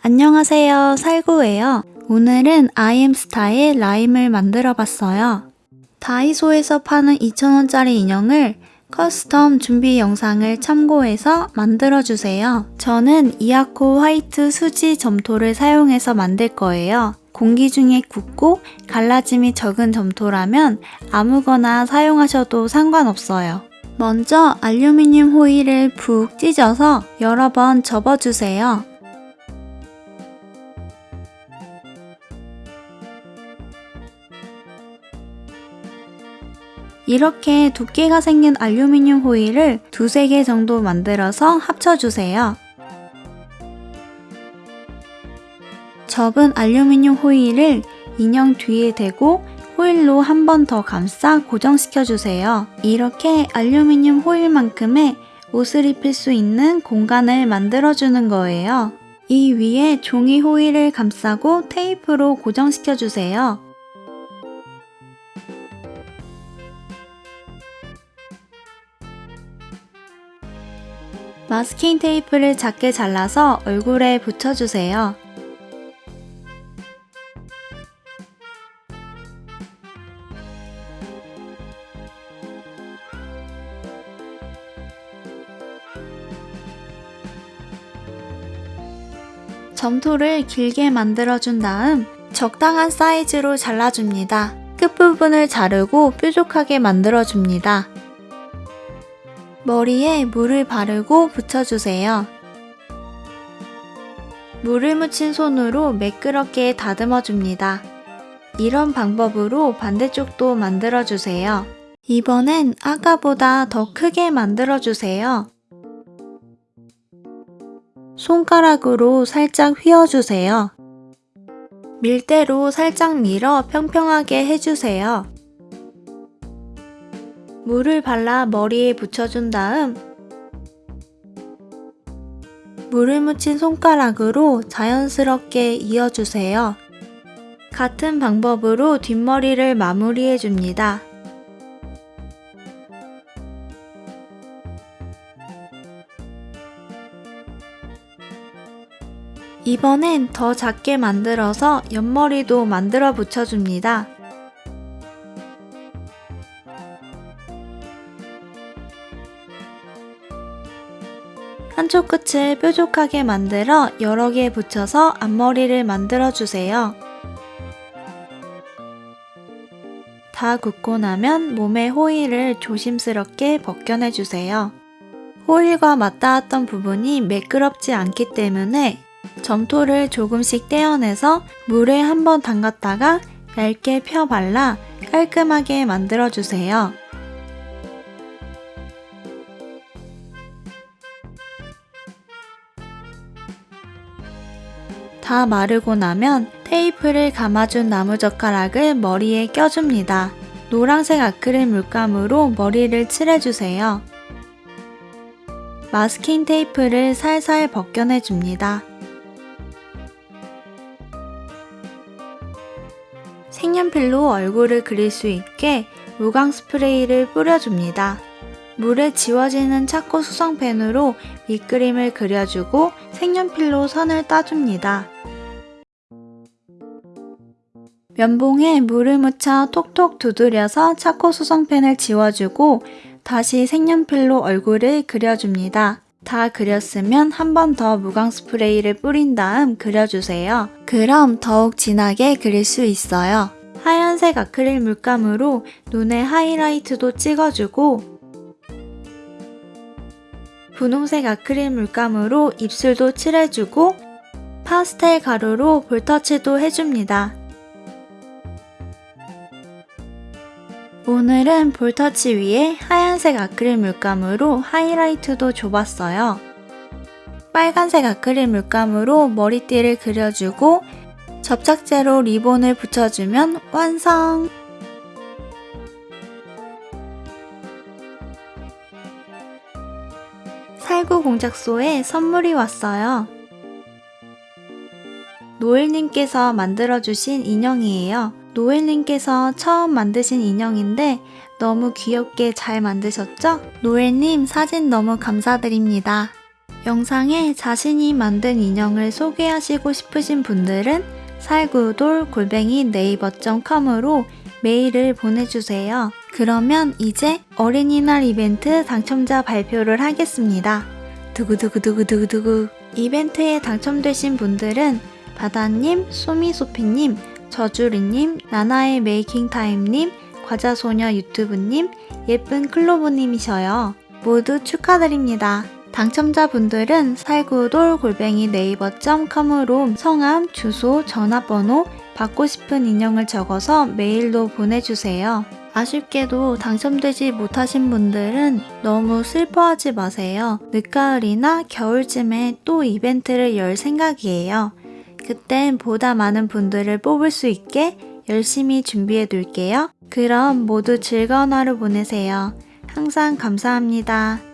안녕하세요 살구예요 오늘은 아이엠스타의 라임을 만들어 봤어요 다이소에서 파는 2,000원짜리 인형을 custom 준비 영상을 참고해서 만들어주세요. 저는 이아코 화이트 수지 점토를 사용해서 만들 거예요. 공기 중에 굳고 갈라짐이 적은 점토라면 아무거나 사용하셔도 상관없어요. 먼저 알루미늄 호일을 푹 찢어서 여러 번 접어주세요. 이렇게 두께가 생긴 알루미늄 호일을 두세 개 정도 만들어서 합쳐주세요. 접은 알루미늄 호일을 인형 뒤에 대고 호일로 한 번 더 감싸 고정시켜주세요. 이렇게 알루미늄 호일만큼의 옷을 입힐 수 있는 공간을 만들어주는 거예요. 이 위에 종이 호일을 감싸고 테이프로 고정시켜주세요. 마스킹 테이프를 작게 잘라서 얼굴에 붙여주세요. 점토를 길게 만들어준 다음 적당한 사이즈로 잘라줍니다. 끝부분을 자르고 뾰족하게 만들어줍니다. 머리에 물을 바르고 붙여주세요. 물을 묻힌 손으로 매끄럽게 다듬어 줍니다. 이런 방법으로 반대쪽도 만들어주세요. 이번엔 아까보다 더 크게 만들어주세요. 손가락으로 살짝 휘어주세요. 밀대로 살짝 밀어 평평하게 해주세요. 물을 발라 머리에 붙여준 다음 물을 묻힌 손가락으로 자연스럽게 이어주세요. 같은 방법으로 뒷머리를 마무리해 줍니다. 이번엔 더 작게 만들어서 옆머리도 만들어 붙여줍니다. 한쪽 끝을 뾰족하게 만들어 여러 개 붙여서 앞머리를 만들어 주세요. 다 굳고 나면 몸의 호일을 조심스럽게 벗겨내 주세요. 호일과 맞닿았던 부분이 매끄럽지 않기 때문에 점토를 조금씩 떼어내서 물에 한번 담갔다가 얇게 펴 발라 깔끔하게 만들어 주세요. 다 마르고 나면 테이프를 감아준 나무젓가락을 머리에 껴줍니다. 노란색 아크릴 물감으로 머리를 칠해주세요. 마스킹 테이프를 살살 벗겨내줍니다. 색연필로 얼굴을 그릴 수 있게 무광 스프레이를 뿌려줍니다. 물에 지워지는 차코 수성펜으로 밑그림을 그려주고 색연필로 선을 따줍니다. 면봉에 물을 묻혀 톡톡 두드려서 차코 수성펜을 지워주고 다시 색연필로 얼굴을 그려줍니다. 다 그렸으면 한 번 더 무광 스프레이를 뿌린 다음 그려주세요. 그럼 더욱 진하게 그릴 수 있어요. 하얀색 아크릴 물감으로 눈에 하이라이트도 찍어주고 분홍색 아크릴 물감으로 입술도 칠해주고 파스텔 가루로 볼터치도 해줍니다. 오늘은 볼터치 위에 하얀색 아크릴 물감으로 하이라이트도 줘봤어요. 빨간색 아크릴 물감으로 머리띠를 그려주고 접착제로 리본을 붙여주면 완성! 살구 공작소에 선물이 왔어요. 노엘님께서 만들어주신 인형이에요. 노엘님께서 처음 만드신 인형인데 너무 귀엽게 잘 만드셨죠? 노엘님 사진 너무 감사드립니다. 영상에 자신이 만든 인형을 소개하시고 싶으신 분들은 살구돌 골뱅이 네이버.com으로 메일을 보내주세요. 그러면 이제 어린이날 이벤트 당첨자 발표를 하겠습니다. 두구두구두구두구두구 이벤트에 당첨되신 분들은 바다님, 소미소피님, 저주리님, 나나의 메이킹타임님, 과자소녀 유튜브님, 예쁜 클로브님이셔요. 모두 축하드립니다. 당첨자분들은 살구돌 골뱅이 네이버.com으로 성함, 주소, 전화번호, 받고 싶은 인형을 적어서 메일로 보내주세요. 아쉽게도 당첨되지 못하신 분들은 너무 슬퍼하지 마세요. 늦가을이나 겨울쯤에 또 이벤트를 열 생각이에요. 그땐 보다 많은 분들을 뽑을 수 있게 열심히 준비해 둘게요. 그럼 모두 즐거운 하루 보내세요. 항상 감사합니다.